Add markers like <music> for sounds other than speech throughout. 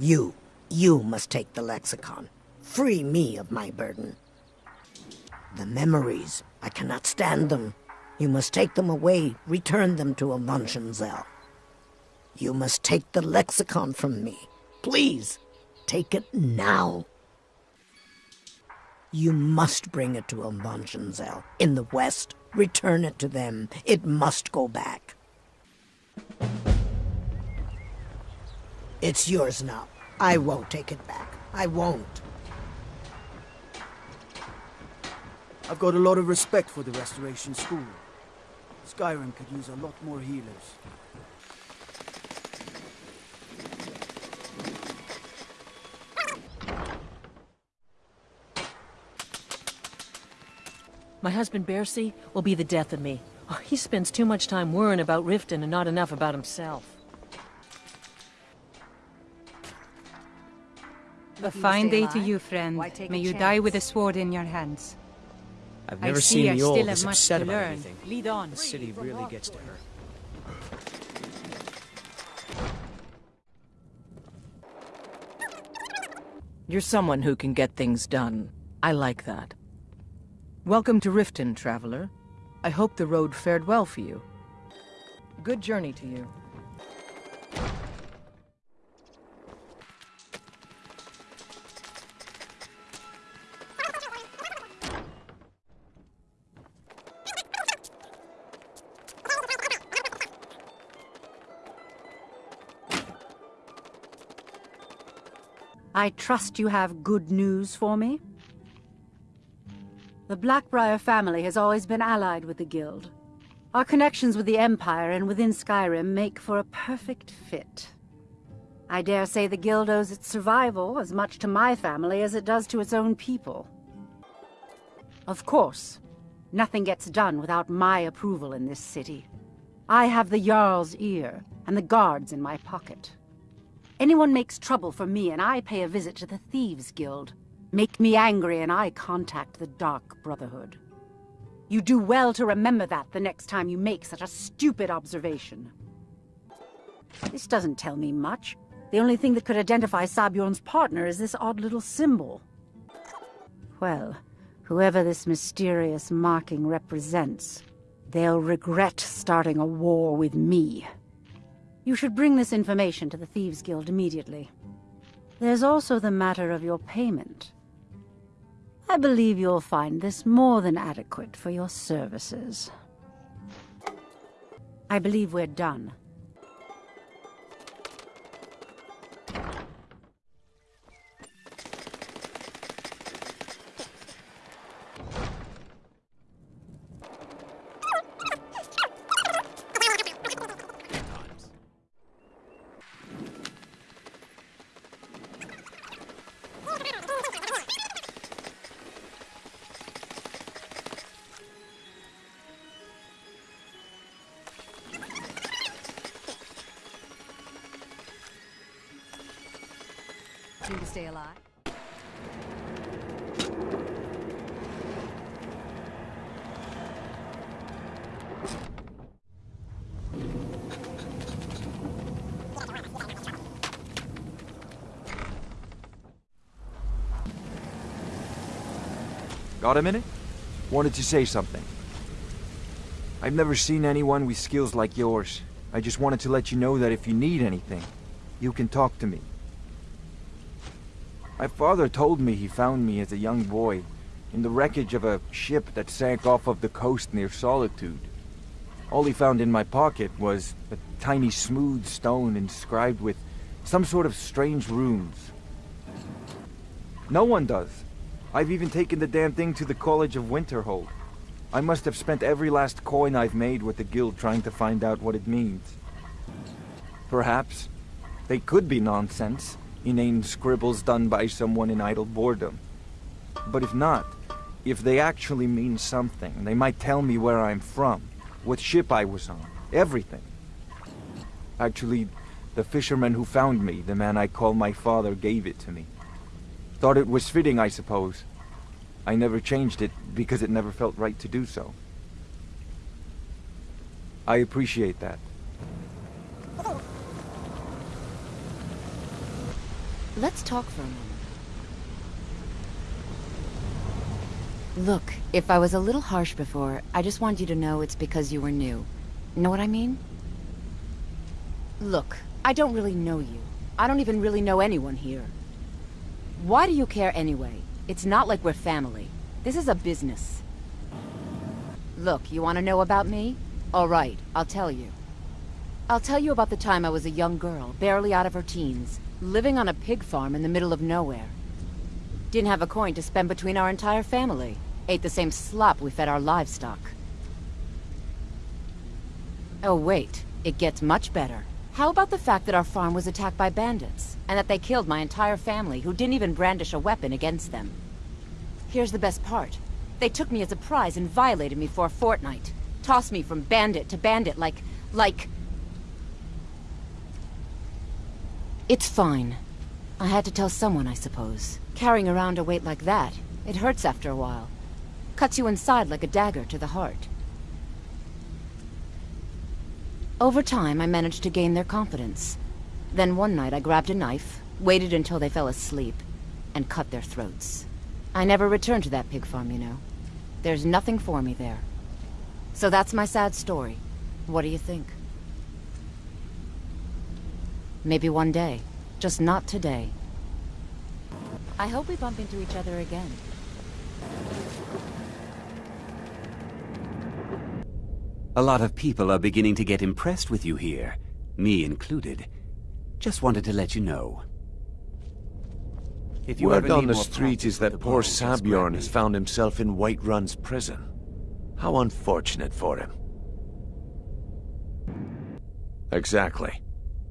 You, you must take the lexicon. Free me of my burden. The memories, I cannot stand them. You must take them away, return them to Avanchnzel. You must take the lexicon from me. Please, take it now. You must bring it to Avanchnzel in the west. Return it to them. It must go back. It's yours now. I won't take it back. I won't. I've got a lot of respect for the Restoration School. Skyrim could use a lot more healers. My husband Bersi will be the death of me. Oh, he spends too much time worrying about Riften and not enough about himself. A fine day to you, friend. May you die with a sword in your hands. I've never I see seen I the old still this have much upset to about learn. anything. Lead on. The city really gets to her. You're someone who can get things done. I like that. Welcome to Riften, traveler. I hope the road fared well for you. Good journey to you. I trust you have good news for me? The Blackbriar family has always been allied with the Guild. Our connections with the Empire and within Skyrim make for a perfect fit. I dare say the Guild owes its survival as much to my family as it does to its own people. Of course, nothing gets done without my approval in this city. I have the Jarl's ear and the guards in my pocket. Anyone makes trouble for me and I pay a visit to the Thieves Guild. Make me angry and I contact the Dark Brotherhood. You do well to remember that the next time you make such a stupid observation. This doesn't tell me much. The only thing that could identify Sabjorn's partner is this odd little symbol. Well, whoever this mysterious marking represents, they'll regret starting a war with me. You should bring this information to the Thieves Guild immediately. There's also the matter of your payment. I believe you'll find this more than adequate for your services. I believe we're done. A minute? Wanted to say something. I've never seen anyone with skills like yours. I just wanted to let you know that if you need anything, you can talk to me. My father told me he found me as a young boy in the wreckage of a ship that sank off of the coast near Solitude. All he found in my pocket was a tiny smooth stone inscribed with some sort of strange runes. No one does. I've even taken the damn thing to the College of Winterhold. I must have spent every last coin I've made with the guild trying to find out what it means. Perhaps they could be nonsense, inane scribbles done by someone in idle boredom. But if not, if they actually mean something, they might tell me where I'm from, what ship I was on, everything. Actually, the fisherman who found me, the man I call my father, gave it to me. Thought it was fitting, I suppose. I never changed it because it never felt right to do so. I appreciate that. Let's talk for a moment. Look, if I was a little harsh before, I just want you to know it's because you were new. Know what I mean? Look, I don't really know you. I don't even really know anyone here. Why do you care anyway? It's not like we're family. This is a business. Look, you want to know about me? Alright, I'll tell you. I'll tell you about the time I was a young girl, barely out of her teens, living on a pig farm in the middle of nowhere. Didn't have a coin to spend between our entire family. Ate the same slop we fed our livestock. Oh wait, it gets much better. How about the fact that our farm was attacked by bandits, and that they killed my entire family who didn't even brandish a weapon against them? Here's the best part. They took me as a prize and violated me for a fortnight. Tossed me from bandit to bandit like... like... It's fine. I had to tell someone, I suppose. Carrying around a weight like that, it hurts after a while. Cuts you inside like a dagger to the heart. Over time, I managed to gain their confidence. Then one night I grabbed a knife, waited until they fell asleep, and cut their throats. I never returned to that pig farm, you know. There's nothing for me there. So that's my sad story. What do you think? Maybe one day. Just not today. I hope we bump into each other again. A lot of people are beginning to get impressed with you here, me included. Just wanted to let you know. If you Word on the street is that poor Sabjorn has found himself in Whiterun's prison. How unfortunate for him. Exactly.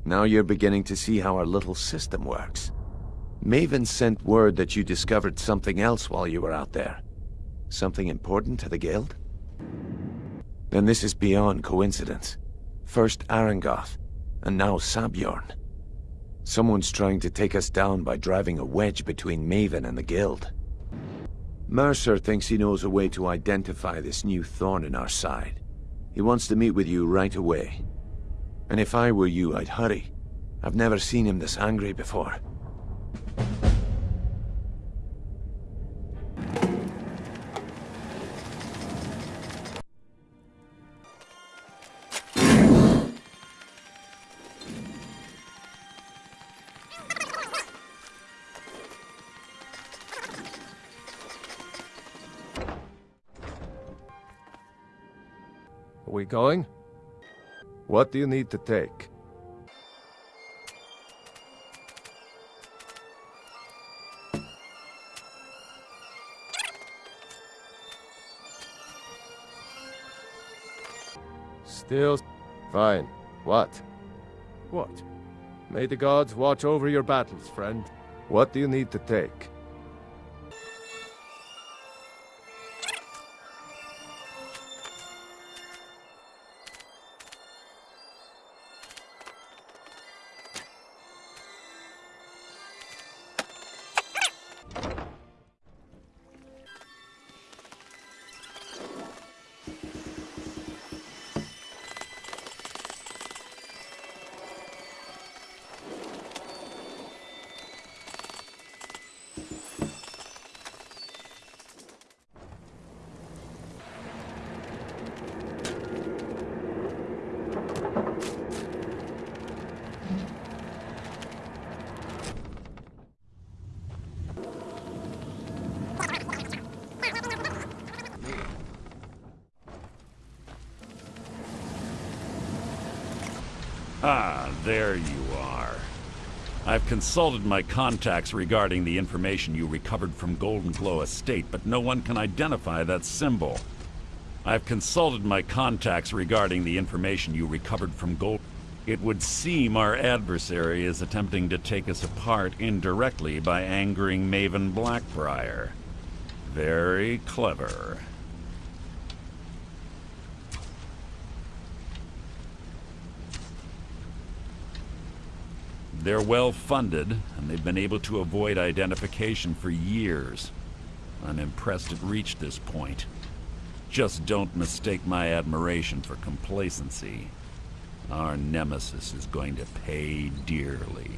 Now you're beginning to see how our little system works. Maven sent word that you discovered something else while you were out there. Something important to the Guild? Then this is beyond coincidence. First Aringoth, and now Sabjorn. Someone's trying to take us down by driving a wedge between Maven and the Guild. Mercer thinks he knows a way to identify this new thorn in our side. He wants to meet with you right away. And if I were you, I'd hurry. I've never seen him this angry before. Are we going? What do you need to take? Still... Fine. What? What? May the gods watch over your battles, friend. What do you need to take? Consulted my contacts regarding the information you recovered from Goldenglow Estate, but no one can identify that symbol. I've consulted my contacts regarding the information you recovered from Gold... It would seem our adversary is attempting to take us apart indirectly by angering Maven Blackbriar. Very clever. They're well funded, and they've been able to avoid identification for years. I'm impressed it reached this point. Just don't mistake my admiration for complacency. Our nemesis is going to pay dearly.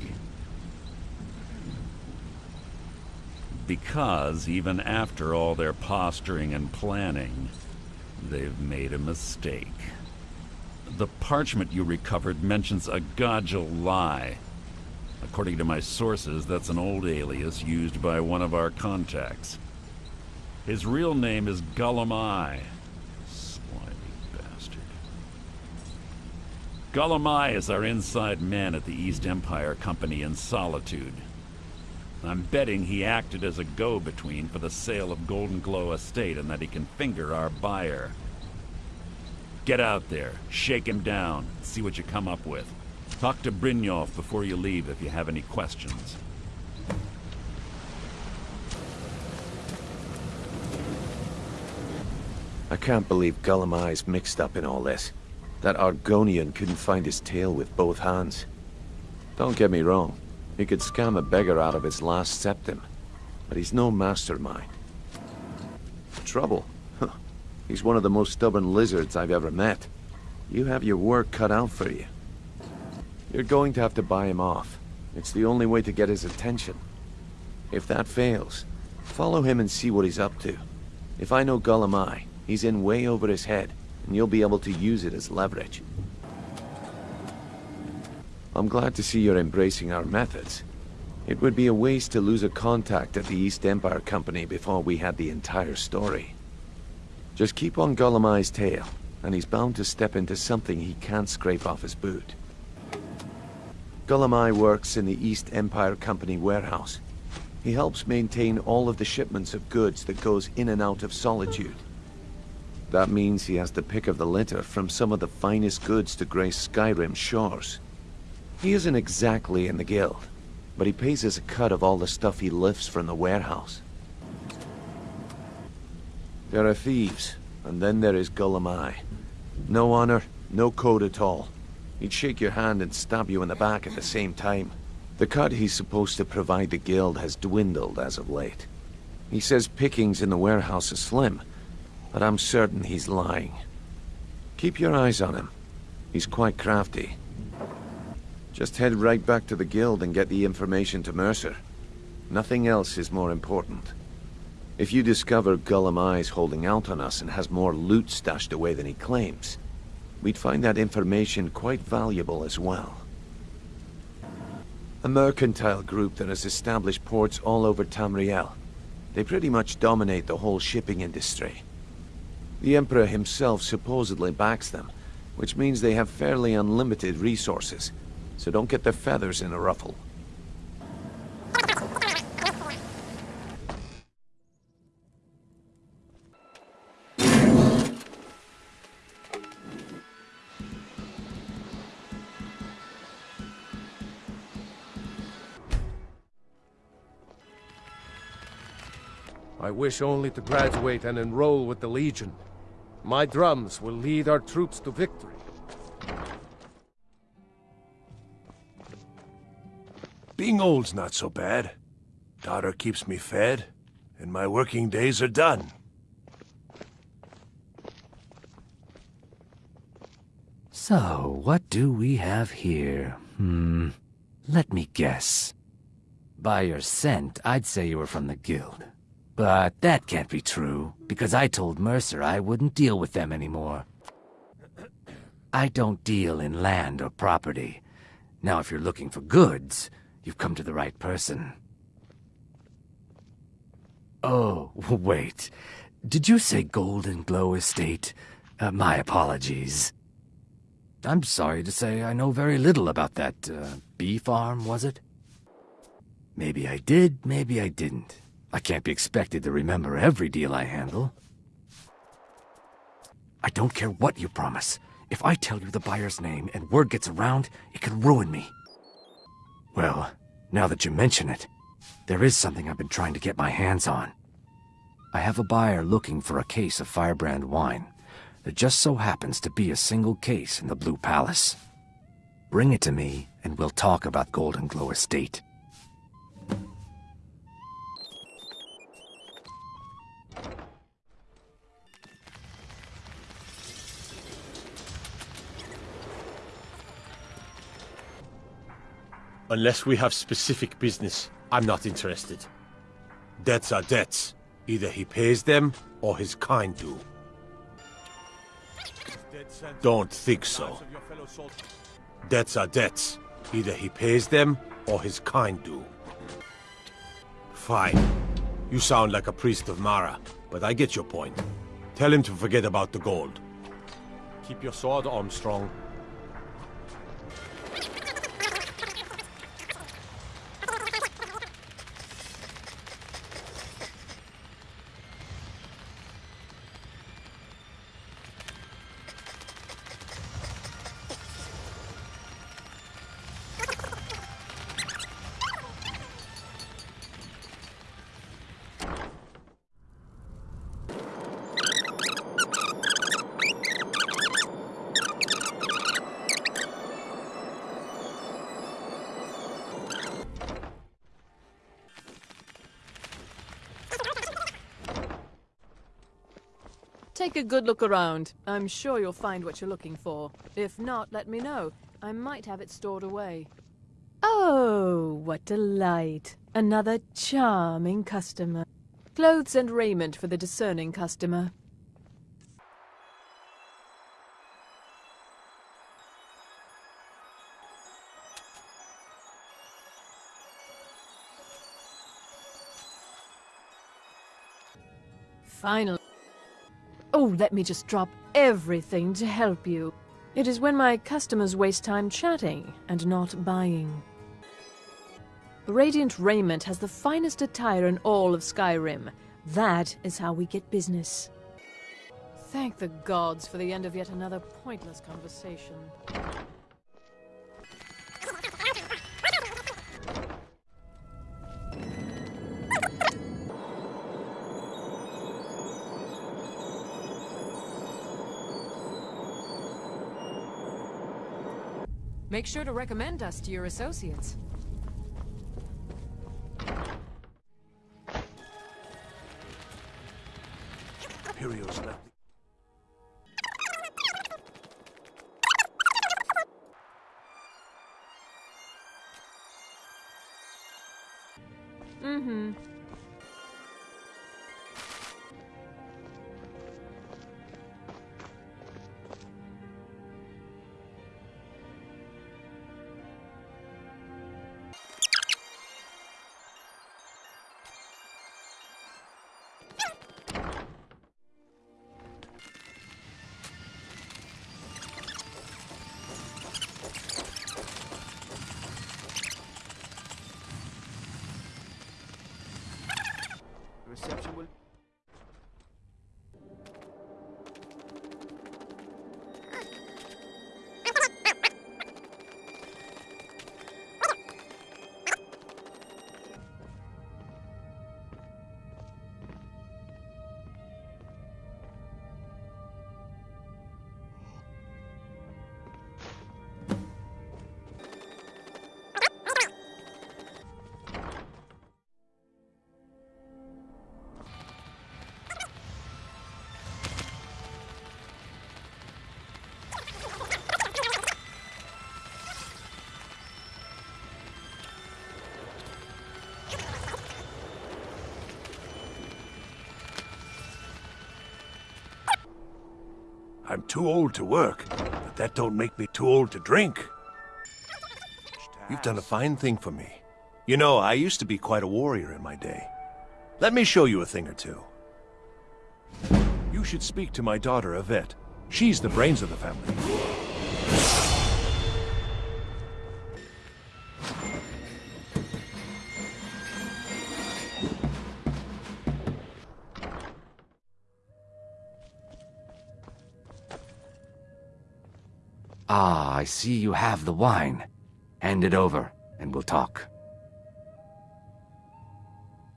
Because even after all their posturing and planning, they've made a mistake. The parchment you recovered mentions a Gajul-Lei. According to my sources, that's an old alias used by one of our contacts. His real name is Gulum-Ei. Slimy bastard. Gulum-Ei is our inside man at the East Empire Company in Solitude. I'm betting he acted as a go-between for the sale of Goldenglow Estate and that he can finger our buyer. Get out there, shake him down, see what you come up with. Talk to Brynjolf before you leave if you have any questions. I can't believe Gulum-Ei's mixed up in all this. That Argonian couldn't find his tail with both hands. Don't get me wrong, he could scam a beggar out of his last septim, but he's no mastermind. Trouble? He's one of the most stubborn lizards I've ever met. You have your work cut out for you. You're going to have to buy him off. It's the only way to get his attention. If that fails, follow him and see what he's up to. If I know Gulum-Ei, he's in way over his head, and you'll be able to use it as leverage. I'm glad to see you're embracing our methods. It would be a waste to lose a contact at the East Empire Company before we had the entire story. Just keep on Gulum-Ei's tail, and he's bound to step into something he can't scrape off his boot. Ei works in the East Empire Company warehouse. He helps maintain all of the shipments of goods that goes in and out of Solitude. That means he has the pick of the litter from some of the finest goods to grace Skyrim's shores. He isn't exactly in the guild, but he pays us a cut of all the stuff he lifts from the warehouse. There are thieves, and then there is Ei. No honor, no code at all. He'd shake your hand and stab you in the back at the same time. The cut he's supposed to provide the guild has dwindled as of late. He says pickings in the warehouse are slim, but I'm certain he's lying. Keep your eyes on him. He's quite crafty. Just head right back to the guild and get the information to Mercer. Nothing else is more important. If you discover Gulum-Ei's holding out on us and has more loot stashed away than he claims, we'd find that information quite valuable as well. A mercantile group that has established ports all over Tamriel. They pretty much dominate the whole shipping industry. The Emperor himself supposedly backs them, which means they have fairly unlimited resources, so don't get their feathers in a ruffle. Wish only to graduate and enroll with the Legion. My drums will lead our troops to victory. Being old's not so bad. Daughter keeps me fed, and my working days are done. So, what do we have here? Hmm. Let me guess. By your scent, I'd say you were from the Guild. But that can't be true, because I told Mercer I wouldn't deal with them anymore. I don't deal in land or property. Now, if you're looking for goods, you've come to the right person. Oh, <laughs> wait. Did you say Goldenglow Estate? Uh, my apologies. I'm sorry to say I know very little about that, uh, bee farm, was it? Maybe I did, maybe I didn't. I can't be expected to remember every deal I handle. I don't care what you promise. If I tell you the buyer's name and word gets around, it could ruin me. Well, now that you mention it, there is something I've been trying to get my hands on. I have a buyer looking for a case of Firebrand wine. There just so happens to be a single case in the Blue Palace. Bring it to me, and we'll talk about Goldenglow Estate. Unless we have specific business, I'm not interested. Debts are debts. Either he pays them, or his kind do. Don't think so. Debts are debts. Either he pays them, or his kind do. Fine. You sound like a priest of Mara, but I get your point. Tell him to forget about the gold. Keep your sword, Armstrong. Take a good look around. I'm sure you'll find what you're looking for. If not, let me know. I might have it stored away. Oh, what delight. Another charming customer. Clothes and raiment for the discerning customer. Finally. Let me just drop everything to help you. It is when my customers waste time chatting and not buying. Radiant Raiment has the finest attire in all of Skyrim. That is how we get business. Thank the gods for the end of yet another pointless conversation. Make sure to recommend us to your associates. Imperials left. I'm too old to work, but that don't make me too old to drink. You've done a fine thing for me. You know, I used to be quite a warrior in my day. Let me show you a thing or two. You should speak to my daughter, Yvette. She's the brains of the family. Ah, I see you have the wine. Hand it over, and we'll talk.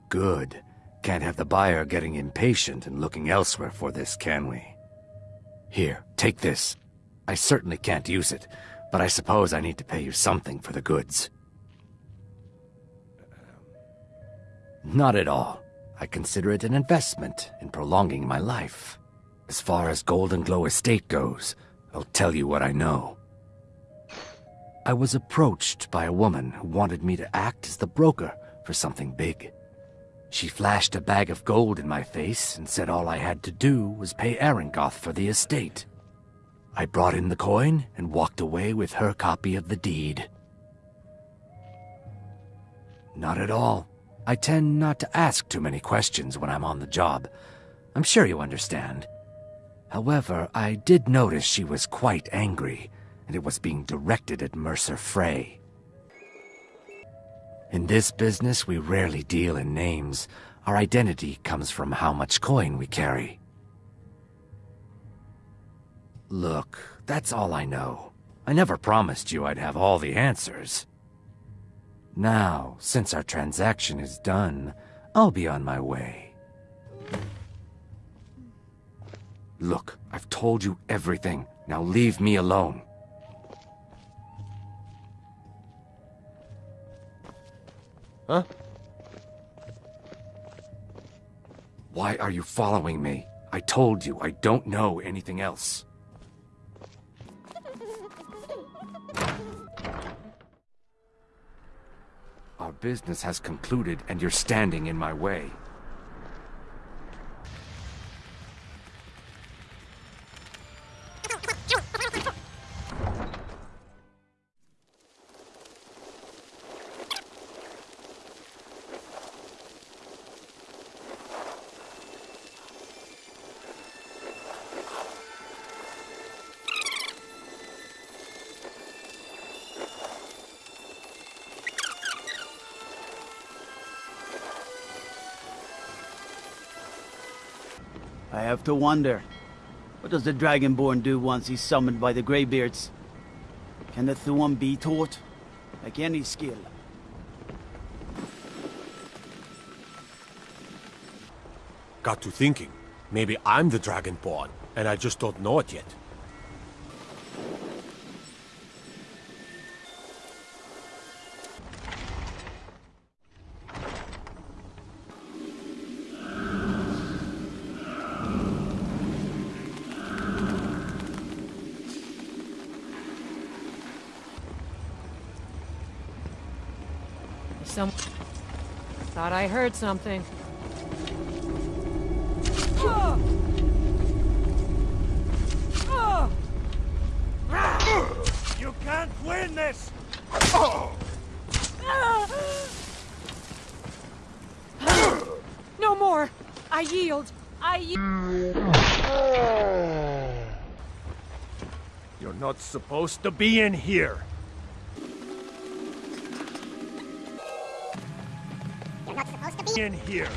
Good. Can't have the buyer getting impatient and looking elsewhere for this, can we? Here, take this. I certainly can't use it, but I suppose I need to pay you something for the goods. Not at all. I consider it an investment in prolonging my life. As far as Goldenglow Estate goes, I'll tell you what I know. I was approached by a woman who wanted me to act as the broker for something big. She flashed a bag of gold in my face and said all I had to do was pay Aringoth for the estate. I brought in the coin and walked away with her copy of the deed. Not at all. I tend not to ask too many questions when I'm on the job. I'm sure you understand. However, I did notice she was quite angry, and it was being directed at Mercer Frey. In this business, we rarely deal in names. Our identity comes from how much coin we carry. Look, that's all I know. I never promised you I'd have all the answers. Now, since our transaction is done, I'll be on my way. Look, I've told you everything. Now leave me alone. Huh? Why are you following me? I told you I don't know anything else. Our business has concluded and you're standing in my way. To wonder. What does the Dragonborn do once he's summoned by the Greybeards? Can the Thu'um be taught? Like any skill. Got to thinking. Maybe I'm the Dragonborn, and I just don't know it yet. Heard something. You can't win this! No more! I yield! I yield! You're not supposed to be in here! In here!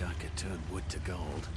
Wish I could turn wood to gold.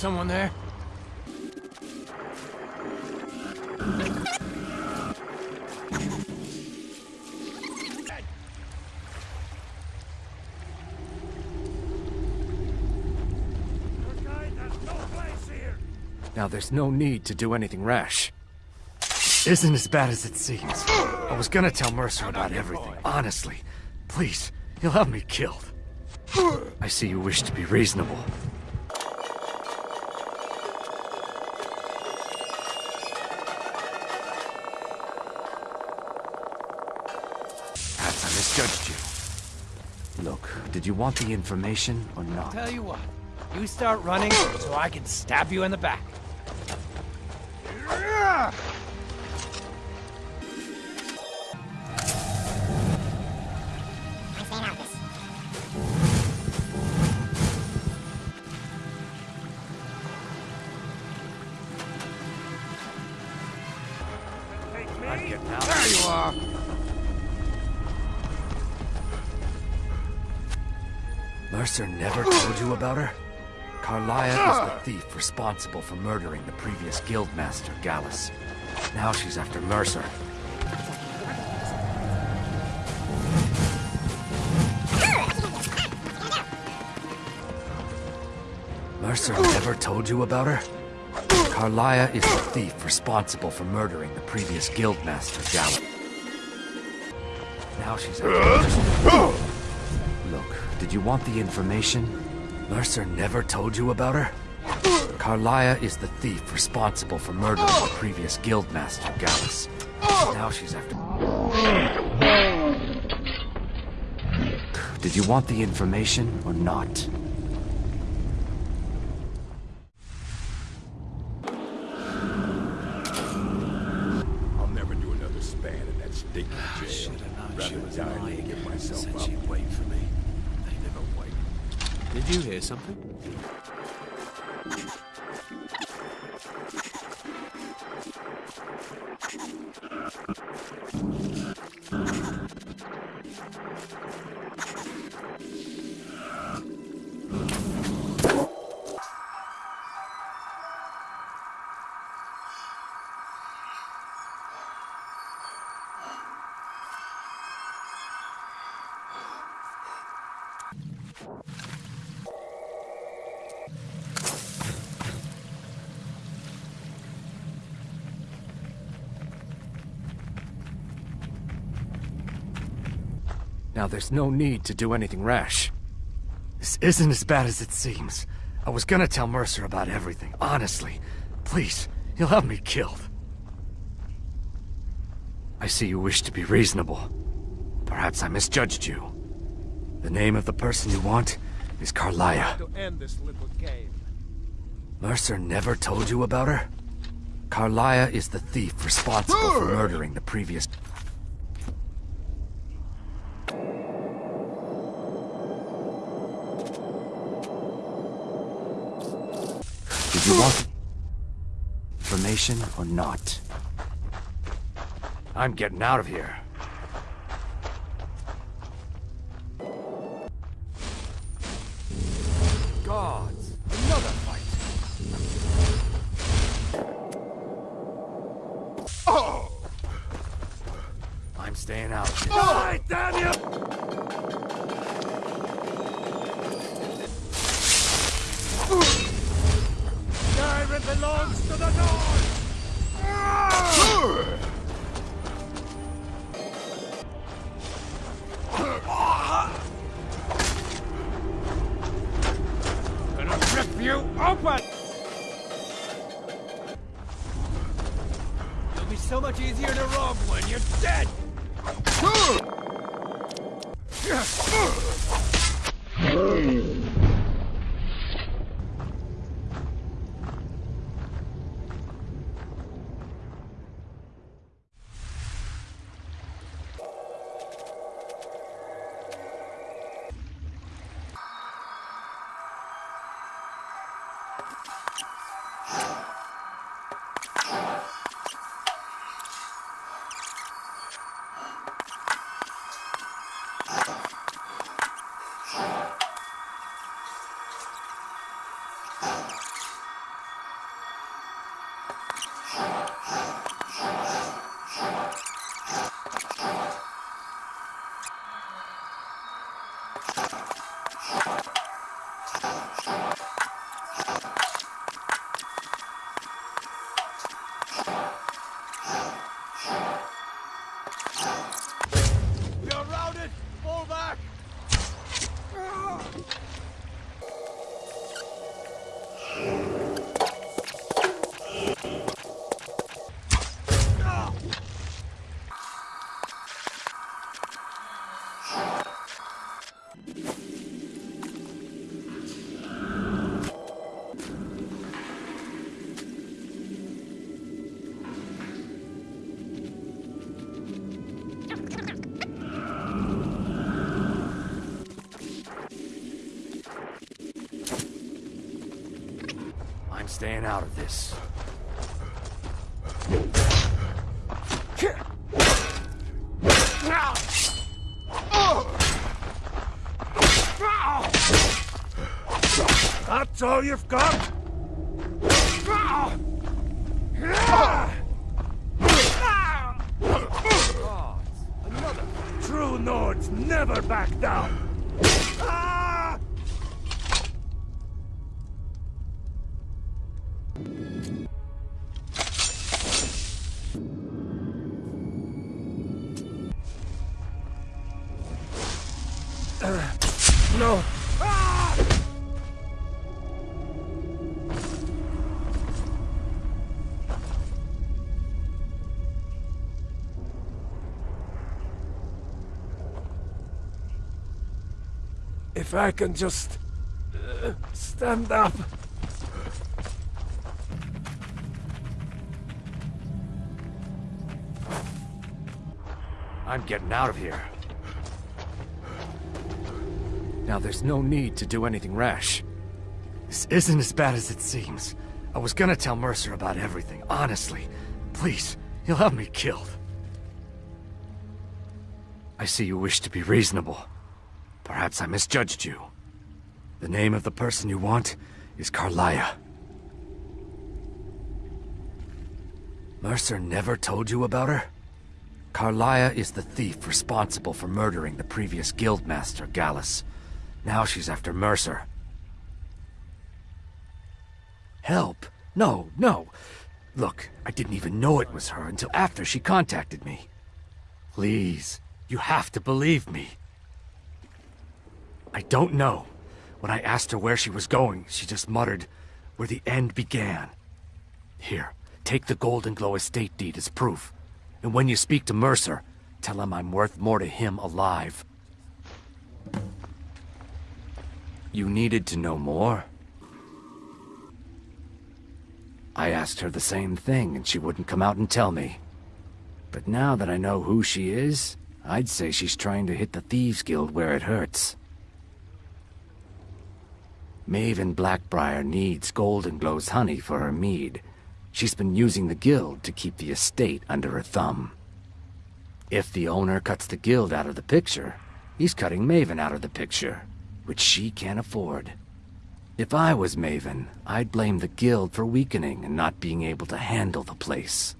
Someone there? Now there's no need to do anything rash. Isn't as bad as it seems. I was gonna tell Mercer about everything, honestly. Please, he'll have me killed. I see you wish to be reasonable. You want the information or not? I'll Tell you what, you start running so I can stab you in the back. Mercer never told you about her? Karliah is the thief responsible for murdering the previous guildmaster, Gallus. Now she's after Mercer. Mercer never told you about her? Karliah is the thief responsible for murdering the previous guildmaster, Gallus. Now she's after Look, did you want the information? Mercer never told you about her? Karliah is the thief responsible for murdering the previous guildmaster, Gallus. Now she's after... Did you want the information or not? Now there's no need to do anything rash. This isn't as bad as it seems. I was gonna tell Mercer about everything, honestly. Please, he'll have me killed. I see you wish to be reasonable. Perhaps I misjudged you. The name of the person you want is Karliah. To end this little game. Mercer never told you about her? Karliah is the thief responsible for murdering the previous... information or not? I'm getting out of here. You're staying out of this. That's all you've got? Ah! True Nords never back down! If I can just uh, stand up. I'm getting out of here. Now, there's no need to do anything rash. This isn't as bad as it seems. I was gonna tell Mercer about everything, honestly. Please, he'll have me killed. I see you wish to be reasonable. Perhaps I misjudged you. The name of the person you want is Karliah. Mercer never told you about her? Karliah is the thief responsible for murdering the previous guildmaster, Gallus. Now she's after Mercer. Help? No, no. Look, I didn't even know it was her until after she contacted me. Please, you have to believe me. I don't know. When I asked her where she was going, she just muttered, where the end began. Here, take the Goldenglow estate deed as proof. And when you speak to Mercer, tell him I'm worth more to him alive. You needed to know more? I asked her the same thing, and she wouldn't come out and tell me. But now that I know who she is, I'd say she's trying to hit the Thieves Guild where it hurts. Maven Blackbriar needs Goldenglow's honey for her mead. She's been using the guild to keep the estate under her thumb. If the owner cuts the guild out of the picture, he's cutting Maven out of the picture, which she can't afford. If I was Maven, I'd blame the guild for weakening and not being able to handle the place.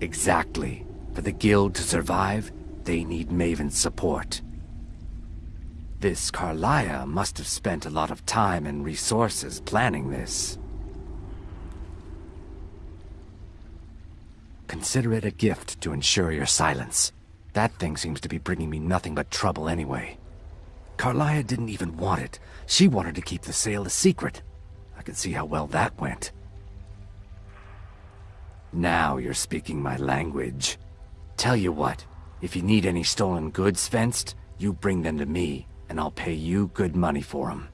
Exactly. For the guild to survive, they need Maven's support. This Karliah must have spent a lot of time and resources planning this. Consider it a gift to ensure your silence. That thing seems to be bringing me nothing but trouble anyway. Karliah didn't even want it. She wanted to keep the sale a secret. I can see how well that went. Now you're speaking my language. Tell you what, if you need any stolen goods fenced, you bring them to me, and I'll pay you good money for them.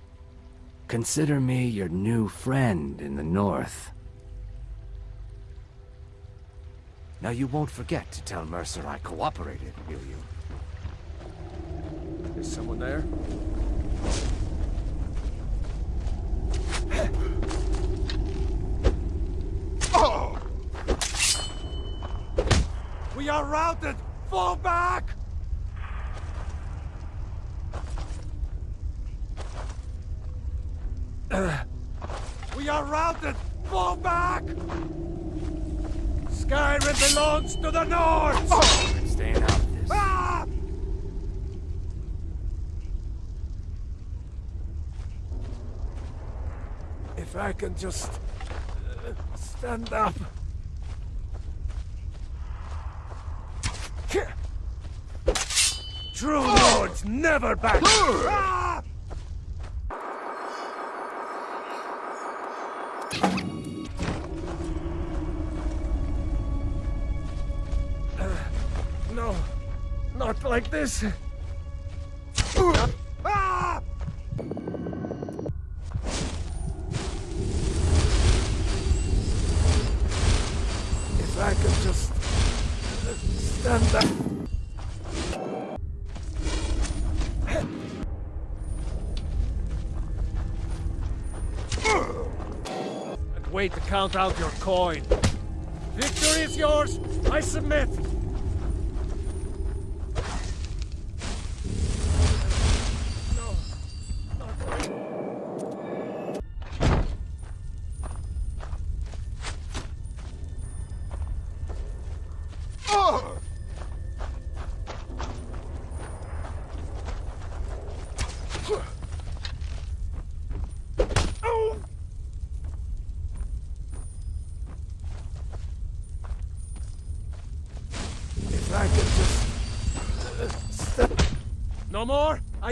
Consider me your new friend in the north. Now you won't forget to tell Mercer I cooperated, will you? Is someone there? <gasps> Oh! We are routed! Fall back! We are routed! Fall back! Skyrim belongs to the North! Oh, I'm staying out of this. Ah! If I can just uh, stand up. True lords never back! Ah! No, not like this. Ah! If I could just uh, stand up. Wait to count out your coin. Victory is yours! I submit!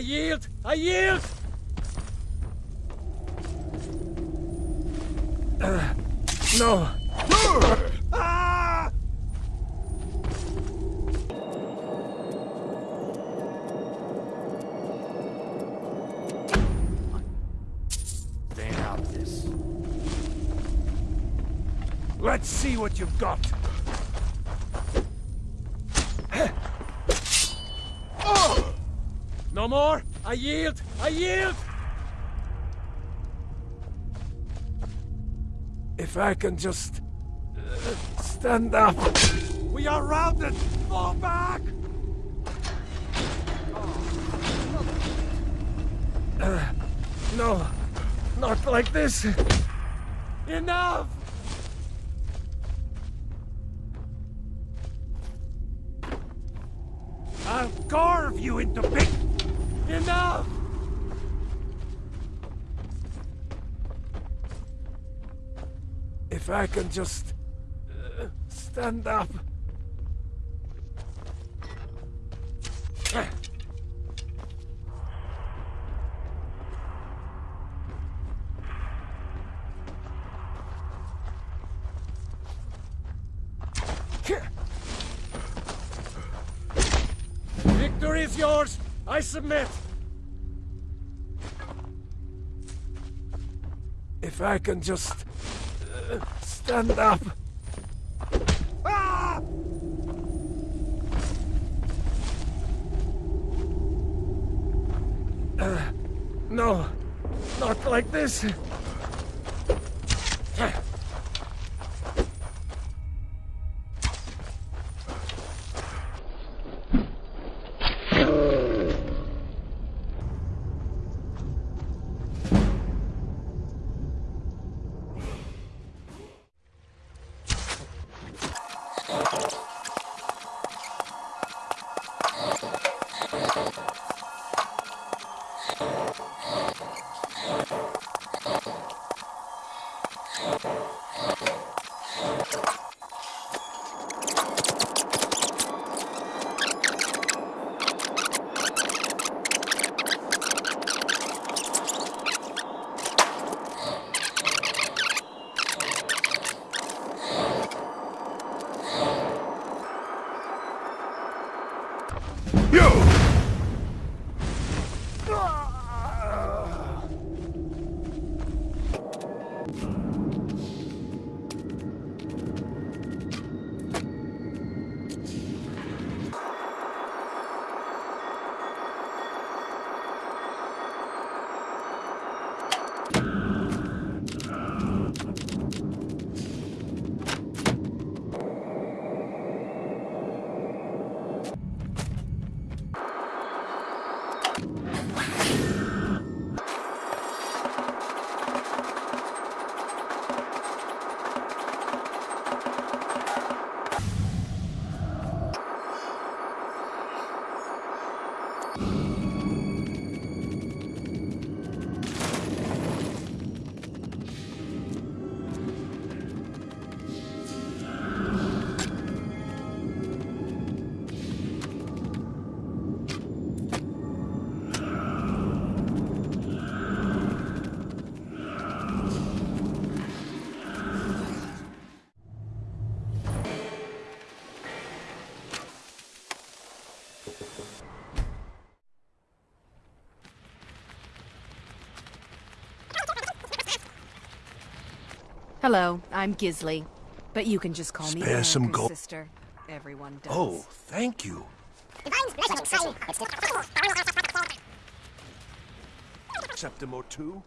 Yield! I yield! I yield! I yield! If I can just... Uh, stand up. We are routed! Fall back! Uh, no, not like this. Enough! I'll carve you into big... Enough! If I can just... Uh, stand up... I can just... Uh, stand up... Ah! Uh, no, not like this. Hello, I'm Gisli. But you can just call me Spare some gold. sister. Everyone does. Oh, thank you. Septimo 2?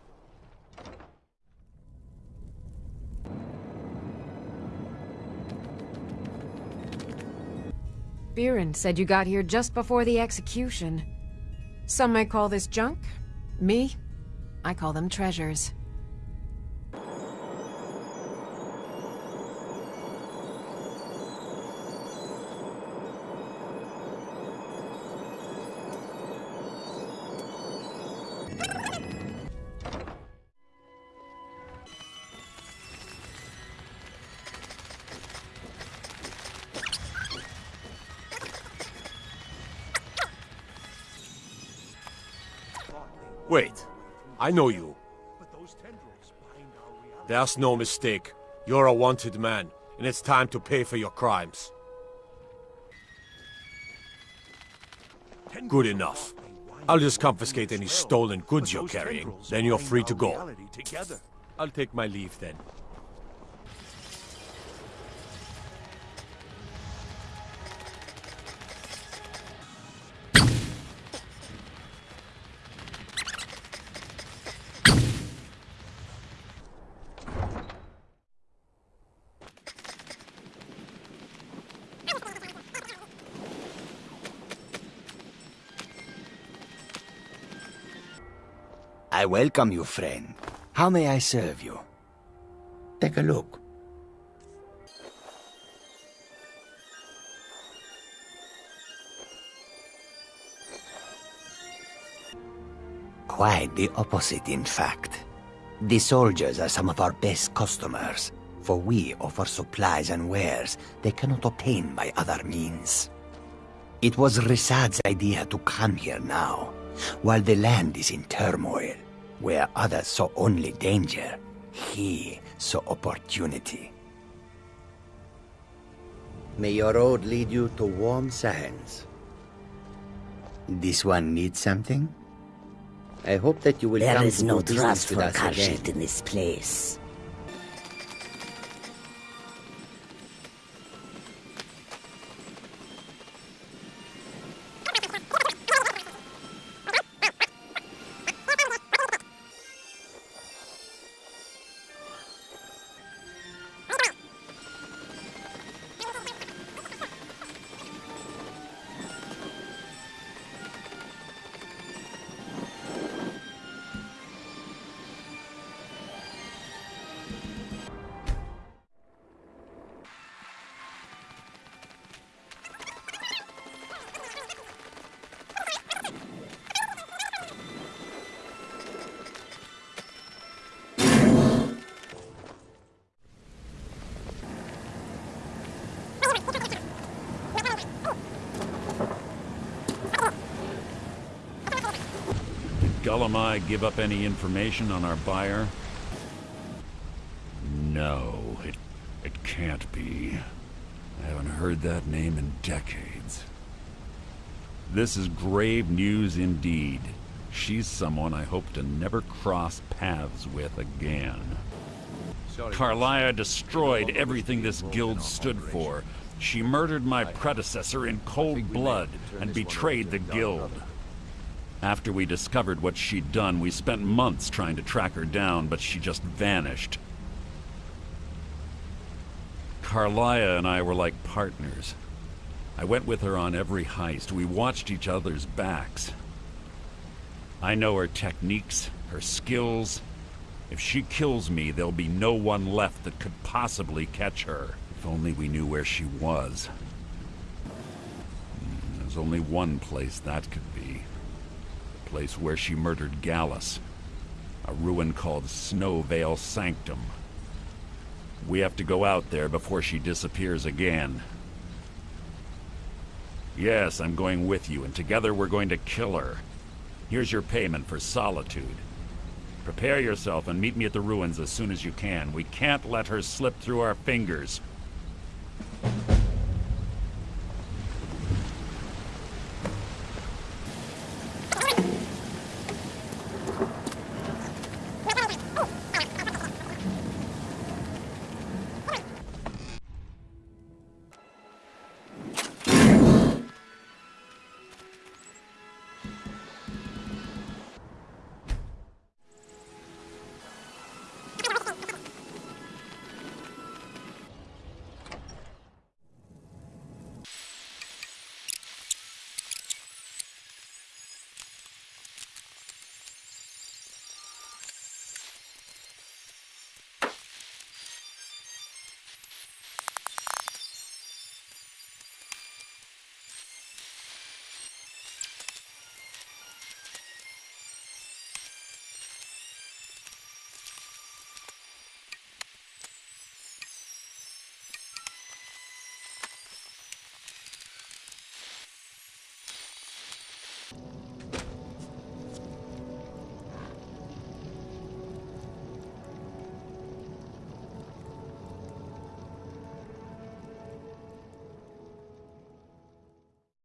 Biren said you got here just before the execution. Some might call this junk. Me? I call them treasures. I know you. There's no mistake. You're a wanted man, and it's time to pay for your crimes. Good enough. I'll just confiscate any stolen goods you're carrying, then you're free to go. I'll take my leave then. I welcome you, friend. How may I serve you? Take a look. Quite the opposite, in fact. The soldiers are some of our best customers, for we offer supplies and wares they cannot obtain by other means. It was Ri'saad's idea to come here now, while the land is in turmoil, where others saw only danger, he saw opportunity. May your road lead you to warm sands. This one needs something? I hope that you will There come is to no do business trust with for us again. Khajiit in this place. Gulum-Ei give up any information on our buyer? No, it, it can't be. I haven't heard that name in decades. This is grave news indeed. She's someone I hope to never cross paths with again. Karliah destroyed everything this guild stood for. She murdered my predecessor in cold blood and betrayed the guild. After we discovered what she'd done, we spent months trying to track her down, but she just vanished. Karliah and I were like partners. I went with her on every heist. We watched each other's backs. I know her techniques, her skills. If she kills me, there'll be no one left that could possibly catch her. If only we knew where she was. Hmm, There's only one place that could be. Place where she murdered Gallus. A ruin called Snow Veil Sanctum. We have to go out there before she disappears again. Yes, I'm going with you, and together we're going to kill her. Here's your payment for solitude. Prepare yourself and meet me at the ruins as soon as you can. We can't let her slip through our fingers.